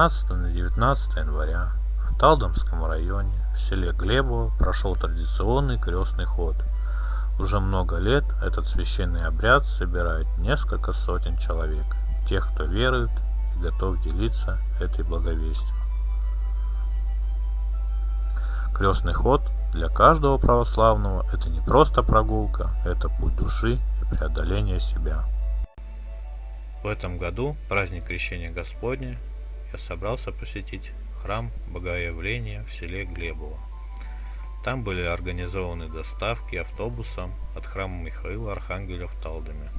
18 на 19 января в Талдомском районе в селе Глебово прошел традиционный крестный ход. Уже много лет этот священный обряд собирает несколько сотен человек, тех, кто верует и готов делиться этой благовестью. Крестный ход для каждого православного – это не просто прогулка, это путь души и преодоление себя. В этом году, праздник Крещения Господня, я собрался посетить храм Богоявления в селе Глебово. Там были организованы доставки автобусом от храма Михаила Архангеля в Талдоме.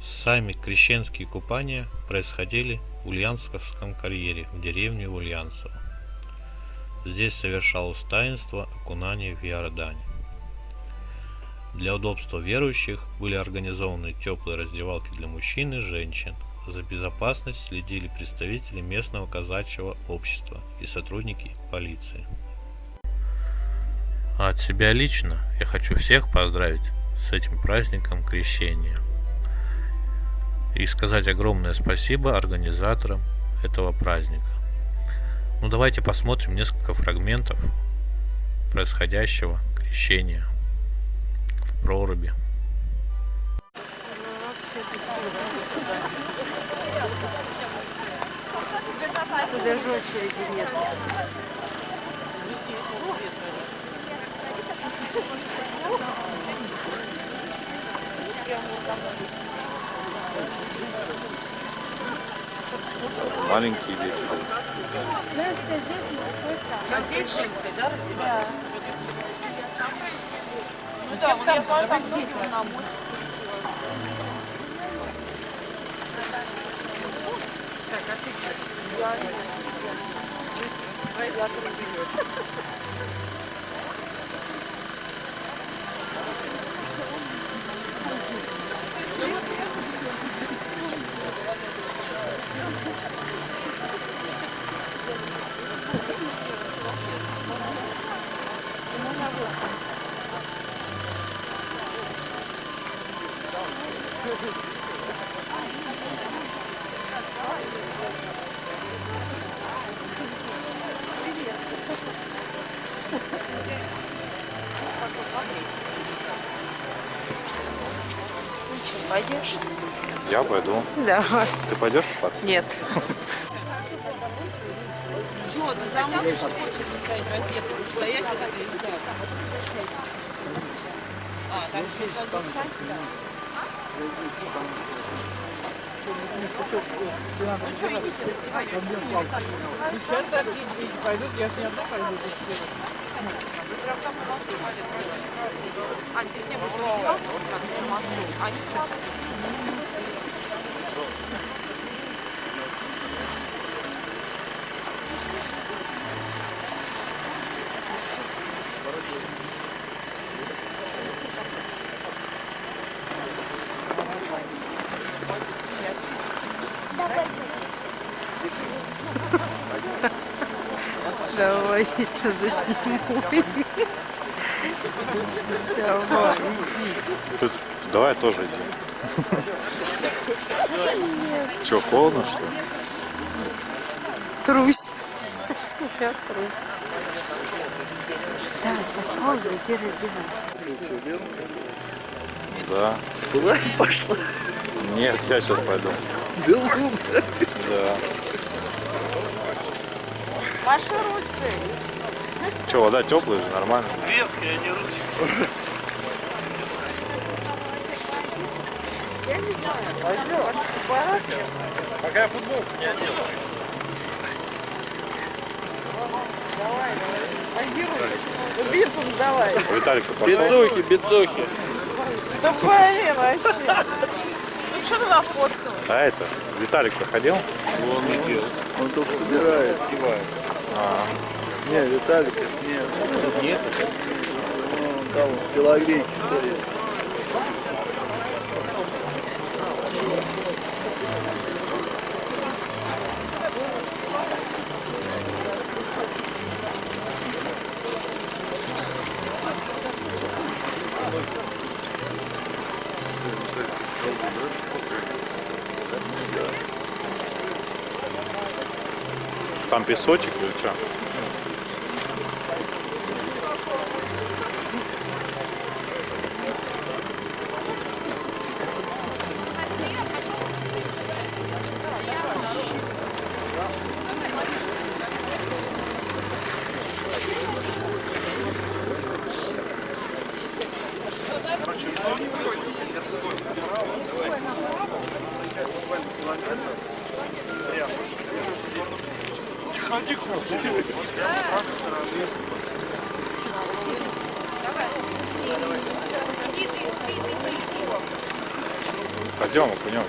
Сами крещенские купания происходили в Ульяновском карьере в деревне Ульянцево. Здесь совершалось таинство окунания в Иордане. Для удобства верующих были организованы теплые раздевалки для мужчин и женщин. За безопасность следили представители местного казачьего общества и сотрудники полиции. А от себя лично я хочу всех поздравить с этим праздником крещения. И сказать огромное спасибо организаторам этого праздника. Ну давайте посмотрим несколько фрагментов происходящего крещения проруби. Тут даже очереди нет. Маленькие дети. А здесь женская, да? Да. Ну да, вон я смотрю, там здесь на Так, а ты где? Я Я Пойдешь? Я пойду. Да. Ты пойдешь купаться? Нет. Чего, ты замутишь, что хочешь стоять раздетый? Будешь стоять, когда ты и ждать. А, так что Сейчас так дети пойдут, я с ней одна пойду. Ань, ты мне будешь видела, как в? Они Давай, я тебя засниму. Давай, иди. Давай тоже иди. Че, холодно что ли? Трусь. Я трусь. Да, паузу, иди раздевайся. Да. Куда пошла? Нет, я сейчас пойду. Да. Ваша ручка. Че, вода теплая же, нормально? Ветхая, не ручка. Пока я футболку не одел. Бицум давай. Виталик, ты пошел? Бицухи, бицухи. Да блин, вообще. Ну что ты нафоткал? А это, Виталик проходил? Вон идет. Он только собирает, кивает. А, Не, Виталик, нет. Нет? Вон там телогрейки стоят. Там песочек или что? Пойдем, окунемся.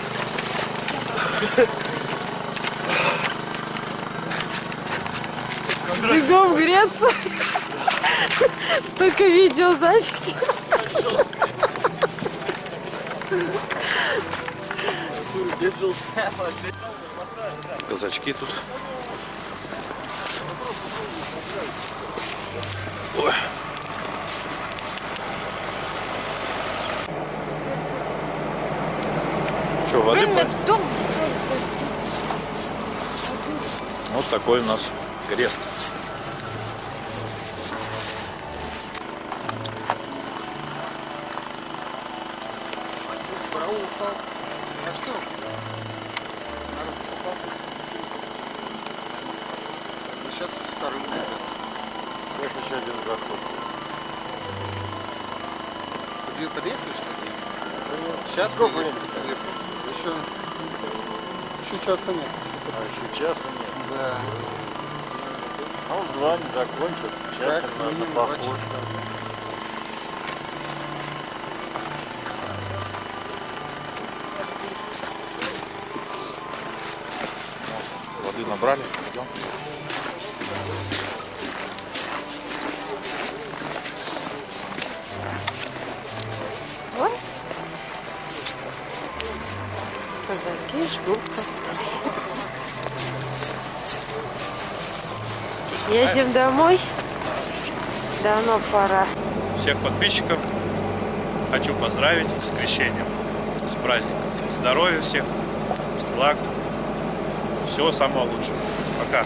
Бегом греться. Столько видеозаписи. Казачки тут. Ой. Что, воды? по- такой у нас крест. Сейчас вторым Сейчас еще один заход. Подъе- Подъехали, что ли? Сейчас Еще, еще часа нет. А еще часа нет. Да. А он два не закончит. Часа Как надо поход. Воды набрали. Идем. Едем домой. Давно пора. Всех подписчиков хочу поздравить с крещением, с праздником. Здоровья всех, благ, всего самого лучшего. Пока.